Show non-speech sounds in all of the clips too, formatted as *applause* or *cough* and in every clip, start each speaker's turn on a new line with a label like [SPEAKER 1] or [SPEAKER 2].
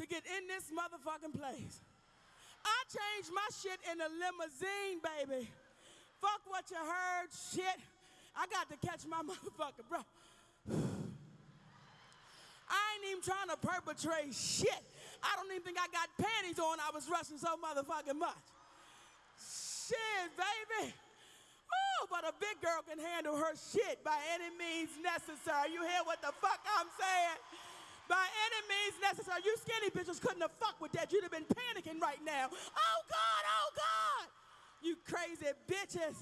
[SPEAKER 1] to get in this motherfucking place. I changed my shit in a limousine, baby. Fuck what you heard, shit. I got to catch my *laughs* motherfucker, bro. *sighs* I ain't even trying to perpetrate shit. I don't even think I got panties on. I was rushing so motherfucking much. Shit, baby. Oh, but a big girl can handle her shit by any means necessary. You hear what the fuck I'm saying? By any means necessary. You skinny bitches couldn't have fucked with that. You'd have been panicking right now. Oh God, oh God. You crazy bitches.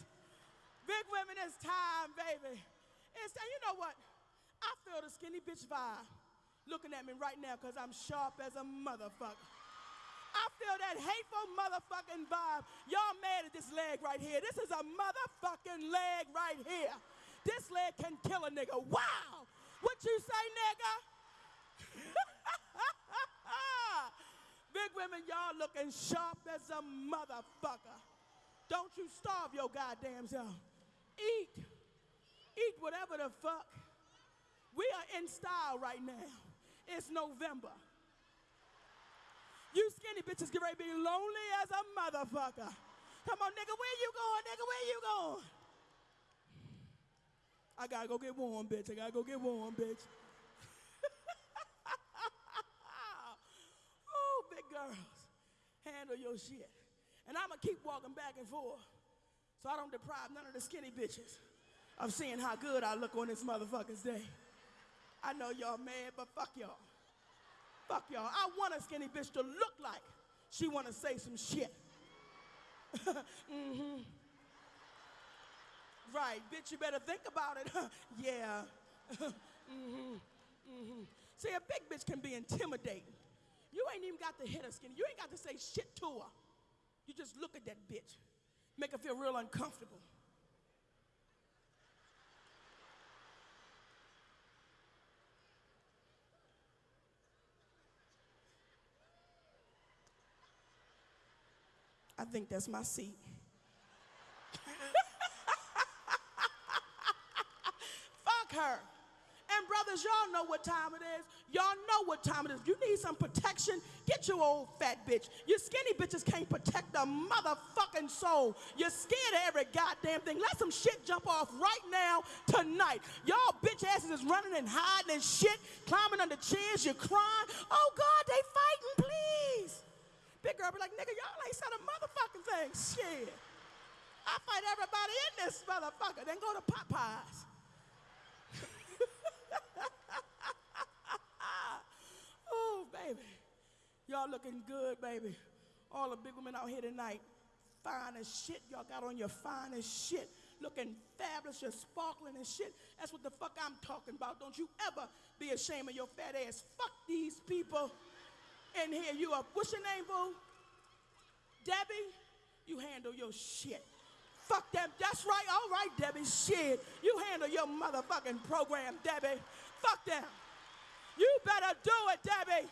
[SPEAKER 1] Big women, it's time, baby. It's time. You know what? I feel the skinny bitch vibe looking at me right now because I'm sharp as a motherfucker. I feel that hateful motherfucking vibe. Y'all mad at this leg right here. This is a motherfucking leg right here. This leg can kill a nigga. Wow. What you say, nigga? *laughs* Big women, y'all looking sharp as a motherfucker. Don't you starve your goddamn self. Eat. Eat whatever the fuck. We are in style right now. It's November. You skinny bitches get ready to be lonely as a motherfucker. Come on, nigga, where you going, nigga? Where you going? I gotta go get warm, bitch. I gotta go get warm, bitch. oh, big girls, handle your shit. And I'm gonna keep walking back and forth so I don't deprive none of the skinny bitches of seeing how good I look on this motherfucker's day. I know y'all mad, but fuck y'all. Fuck y'all. I want a skinny bitch to look like she want to say some shit. *laughs* mm-hmm. Right, bitch, you better think about it. *laughs* yeah. *laughs* mm-hmm. Mm-hmm. See, a big bitch can be intimidating. You ain't even got to hit her skinny. You ain't got to say shit to her. You just look at that bitch, make her feel real uncomfortable. I think that's my seat. *laughs* Fuck her. Brothers, y'all know what time it is. Y'all know what time it is. You need some protection. Get your old fat bitch. You skinny bitches can't protect the motherfucking soul. You're scared of every goddamn thing. Let some shit jump off right now, tonight. Y'all bitch asses is running and hiding and shit, climbing under chairs. You're crying. Oh God, they fighting, please. Big girl be like, nigga, y'all ain't said a motherfucking thing. Shit. I fight everybody in this motherfucker. Then go to Popeyes. *laughs* oh, baby. Y'all looking good, baby. All the big women out here tonight. Fine as shit. Y'all got on your finest shit. Looking fabulous. You're sparkling and shit. That's what the fuck I'm talking about. Don't you ever be ashamed of your fat ass. Fuck these people in here. You are, what's your name, boo? Debbie? You handle your shit. Fuck them. That's right. All right, Debbie. Shit. You handle your motherfucking program, Debbie. Fuck them. You better do it, Debbie.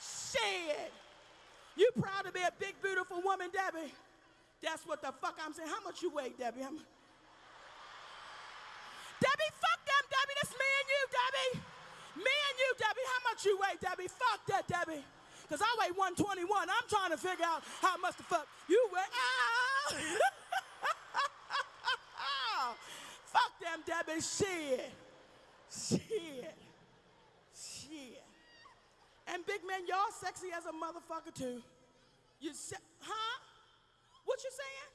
[SPEAKER 1] Shit. You proud to be a big, beautiful woman, Debbie? That's what the fuck I'm saying. How much you weigh, Debbie? I'm... Debbie, fuck them, Debbie. That's me and you, Debbie. Me and you, Debbie, how much you weigh, Debbie? Fuck that, Debbie. Because I weigh 121. I'm trying to figure out how much the fuck you weigh. Ah! *laughs* Shit. Shit. Shit. And big man, y'all sexy as a motherfucker too. You se- huh? What you saying?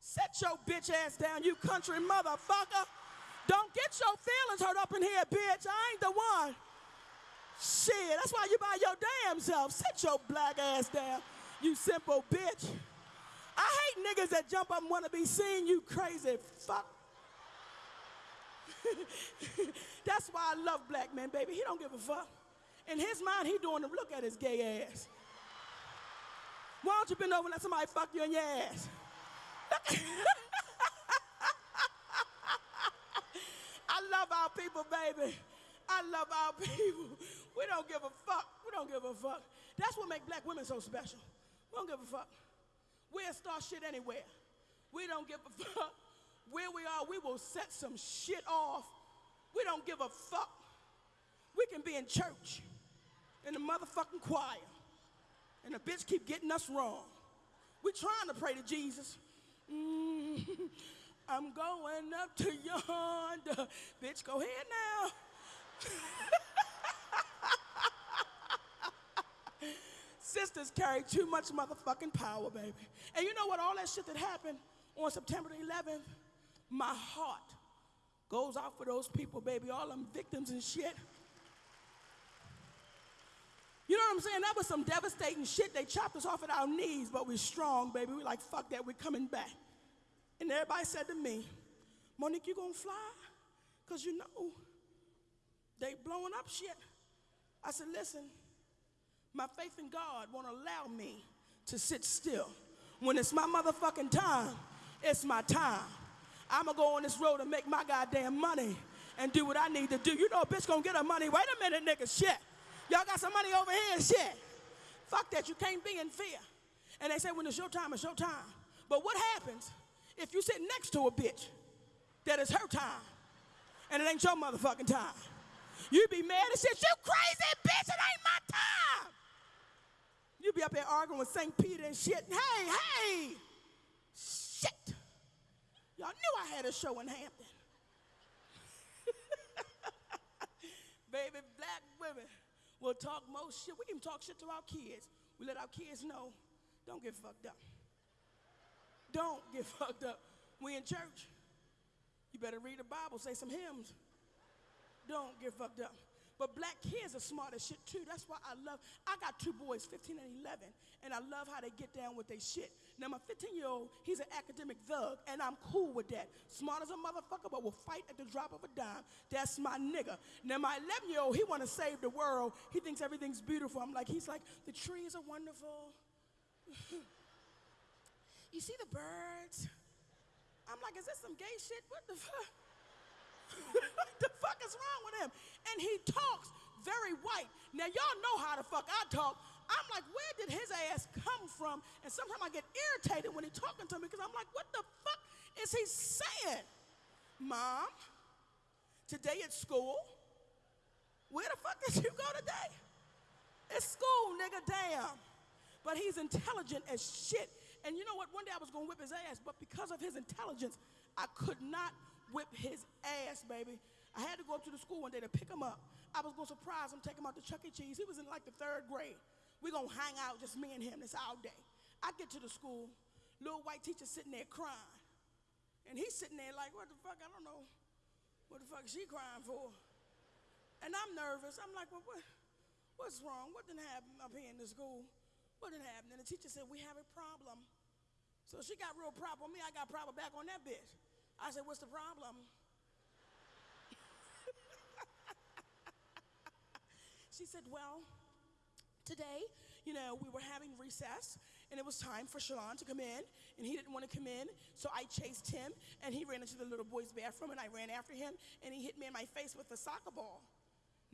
[SPEAKER 1] Set your bitch ass down, you country motherfucker. Don't get your feelings hurt up in here, bitch. I ain't the one. Shit, that's why you by your damn self. Set your black ass down, you simple bitch. I hate niggas that jump up and want to be seen, you crazy fuck. *laughs* that's why I love black men, baby. He don't give a fuck. In his mind, he doing the look at his gay ass. Why don't you bend over and let somebody fuck you in your ass? *laughs* I love our people, baby. I love our people. We don't give a fuck. We don't give a fuck. That's what makes black women so special. We don't give a fuck. We'll start shit anywhere. We don't give a *laughs* fuck. Where we are, we will set some shit off. We don't give a fuck. We can be in church, in the motherfucking choir, and the bitch keep getting us wrong. We trying to pray to Jesus. Mm, *laughs* I'm going up to yonder. Bitch, go ahead now. *laughs* Sisters carry too much motherfucking power, baby. And you know what? All that shit that happened on September the 11th, my heart goes out for those people, baby. All them victims and shit. You know what I'm saying? That was some devastating shit. They chopped us off at our knees, but we're strong, baby. We're like, fuck that, we're coming back. And everybody said to me, Monique, you gonna fly? Because you know, they blowing up shit. I said, listen, my faith in God won't allow me to sit still. When it's my motherfucking time, it's my time. I'm gonna go on this road and make my goddamn money and do what I need to do. You know a bitch gonna get her money. Wait a minute, nigga, shit. Y'all got some money over here, shit. Fuck that, you can't be in fear. And they say when it's your time, it's your time. But what happens if you sit next to a bitch that is her time and it ain't your motherfucking time? You be mad and shit, you crazy bitch, it ain't my time. You be up there arguing with St. Peter and shit. Hey, hey, shit. Y'all knew I had a show in Hampton. *laughs* Baby, black women will talk most shit. We even talk shit to our kids. We let our kids know, don't get fucked up. Don't get *laughs* fucked up. We in church. You better read the Bible, say some hymns. Don't get fucked up. But black kids are smart as shit too. That's why I love, I got two boys, 15 and 11, and I love how they get down with their shit. Now my 15 year old, he's an academic thug, and I'm cool with that. Smart as a motherfucker, but will fight at the drop of a dime. That's my nigga. Now my 11 year old, he wanna save the world. He thinks everything's beautiful. I'm like, he's like, the trees are wonderful. *laughs* you see the birds? I'm like, is this some gay shit? What the fuck? *laughs* what the fuck is wrong with him? And he talks very white. Now, y'all know how the fuck I talk. I'm like, where did his ass come from? And sometimes I get irritated when he's talking to me because I'm like, what the fuck is he saying? Mom, today at school, where the fuck did you go today? It's school, nigga, damn. But he's intelligent as shit. And you know what? One day I was gonna whip his ass, but because of his intelligence, I could not whip his ass, baby. I had to go up to the school one day to pick him up. I was gonna surprise him, take him out to Chuck E. Cheese. He was in like the third grade. We gonna hang out, just me and him, this all day. I get to the school, little white teacher sitting there crying. And he's sitting there like, what the fuck, I don't know. What the fuck is she crying for? And I'm nervous. I'm like, well, what, what's wrong? What didn't happen up here in the school? What didn't happen? And the teacher said, we have a problem. So she got real problem with me. I got problem back on that bitch. I said, What's the problem? *laughs* she said, Well, today, you know, we were having recess and it was time for Shalon to come in and he didn't want to come in. So I chased him and he ran into the little boy's bathroom and I ran after him and he hit me in my face with a soccer ball.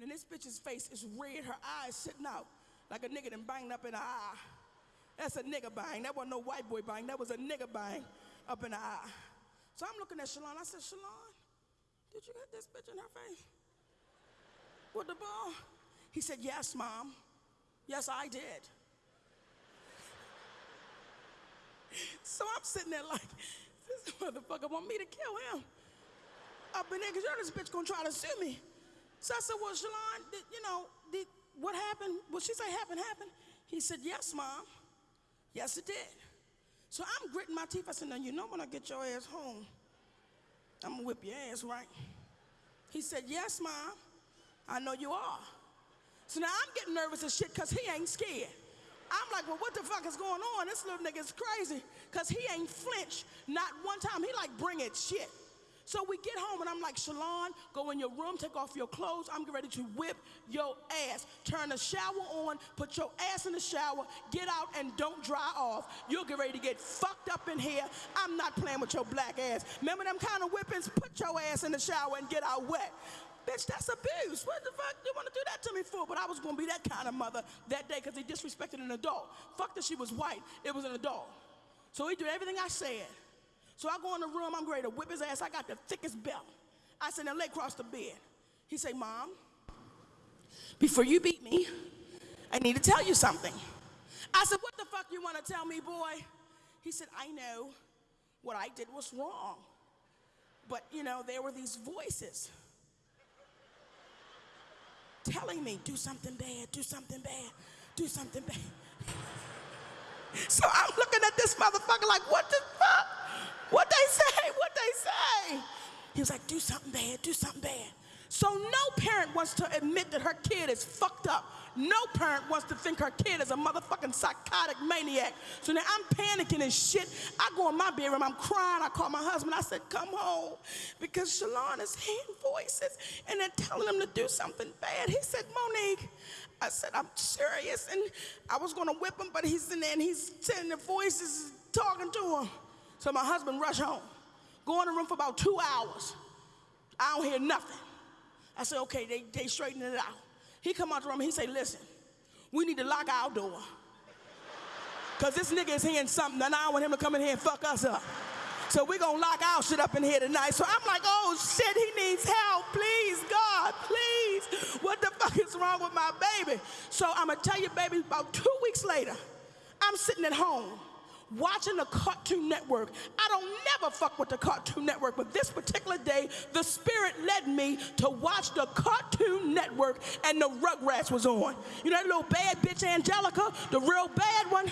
[SPEAKER 1] And this bitch's face is red, her eyes sitting out like a nigga done banged up in the eye. That's a nigga bang. That wasn't no white boy bang. That was a nigga bang up in the eye. So I'm looking at Shalon. I said, Shalon, did you hit this bitch in her face? With the ball? He said, Yes, mom. Yes, I did. so I'm sitting there like, this motherfucker want me to kill him. Up in there, because this bitch gonna try to sue me. So I said, Well, Shalon, did, you know, did, what happened? What she say happened, happened? He said, Yes, mom. Yes, it did. So I'm gritting my teeth. I said, now you know when I get your ass home, I'm gonna whip your ass, right? He said, yes, mom, I know you are. So now I'm getting nervous as shit because he ain't scared. I'm like, well, what the fuck is going on? This little nigga is crazy because he ain't flinched not one time. He like, bring it shit. So we get home and I'm like, Shalon, go in your room, take off your clothes. I'm ready to whip your ass. Turn the shower on, put your ass in the shower, get out and don't dry off. You'll get ready to get fucked up in here. I'm not playing with your black ass. Remember them kind of whippings? Put your ass in the shower and get out wet. Bitch, that's abuse. What the fuck do you want to do that to me for? But I was going to be that kind of mother that day because he disrespected an adult. Fuck that she was white. It was an adult. So he did everything I said. So I go in the room, I'm ready to whip his ass. I got the thickest belt. I said, now lay across the bed. He say, Mom, before you beat me, I need to tell you something. I said, What the fuck you want to tell me, boy? He said, I know what I did was wrong. But, you know, there were these voices telling me, do something bad, do something bad, do something bad. *laughs* so I'm looking at this motherfucker like, what the fuck? What they say? What they say? He was like, do something bad, do something bad. So no parent wants to admit that her kid is fucked up. No parent wants to think her kid is a motherfucking psychotic maniac. So now I'm panicking and shit. I go in my bedroom, I'm crying. I call my husband. I said, come home because Shalon is hearing voices and they're telling him to do something bad. He said, Monique, I said, I'm serious. And I was to whip him, but he's in there and he's sending the voices talking to him. So my husband rushed home. Go in the room for about two hours. I don't hear nothing. I said, okay, they, they straightened it out. He come out the room he say, listen, we need to lock our door. Cause this nigga is hearing something and I don't want him to come in here and fuck us up. So we're gonna lock our shit up in here tonight. So I'm like, oh shit, he needs help. Please, God, please. What the fuck is wrong with my baby? So I'm gonna tell you, baby, about two weeks later, I'm sitting at home watching the Cartoon Network. I don't never fuck with the Cartoon Network, but this particular day, the Spirit led me to watch the Cartoon Network and the Rugrats was on. You know that little bad bitch Angelica, the real bad one?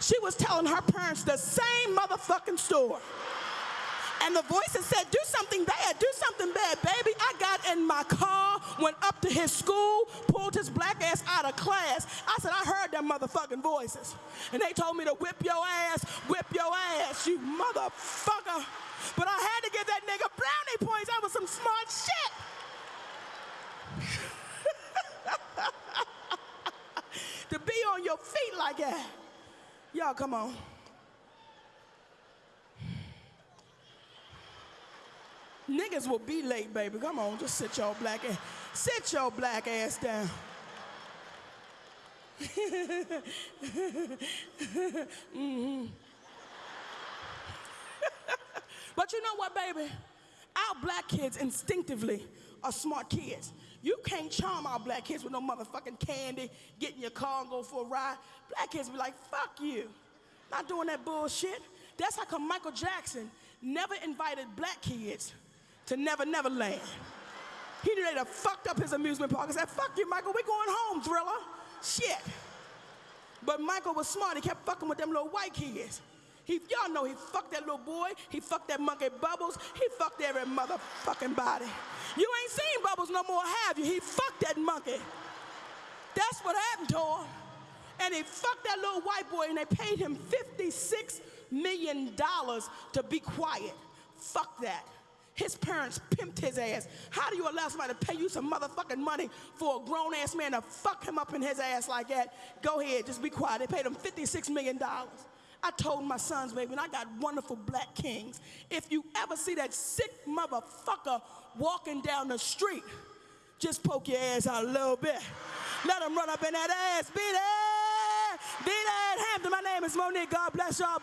[SPEAKER 1] She was telling her parents the same motherfucking story. And the voices said, do something bad, do something bad. Baby, I got in my car, went up to his school, pulled his black ass out of class. I said, I heard them motherfucking voices. And they told me to whip your ass, whip your ass, you motherfucker. But I had to give that nigga brownie points. That was some smart shit. *laughs* to be on your feet like that. Y'all, come on. Niggas will be late, baby. Come on, just sit your black ass. Sit your black ass down. *laughs* mm-hmm. *laughs* but you know what, baby? Our black kids instinctively are smart kids. You can't charm our black kids with no motherfucking candy, get in your car and go for a ride. Black kids be like, fuck you. Not doing that bullshit. That's how come Michael Jackson never invited black kids to Never Never Land. He knew they'd have fucked up his amusement park and said, fuck you, Michael, we're going home, Thriller. Shit. But Michael was smart. He kept fucking with them little white kids. He, y'all know he fucked that little boy. He fucked that monkey Bubbles. He fucked every motherfucking body. You ain't seen Bubbles no more, have you? He fucked that monkey. That's what happened to him. And he fucked that little white boy and they paid him $56 million to be quiet. Fuck that. His parents pimped his ass. How do you allow somebody to pay you some motherfucking money for a grown ass man to fuck him up in his ass like that? Go ahead, just be quiet. They paid him $56 million. I told my sons, baby, and I got wonderful black kings. If you ever see that sick motherfucker walking down the street, just poke your ass out a little bit. Let him run up in that ass. Be there. Be there. Hampton, my name is Monique. God bless y'all.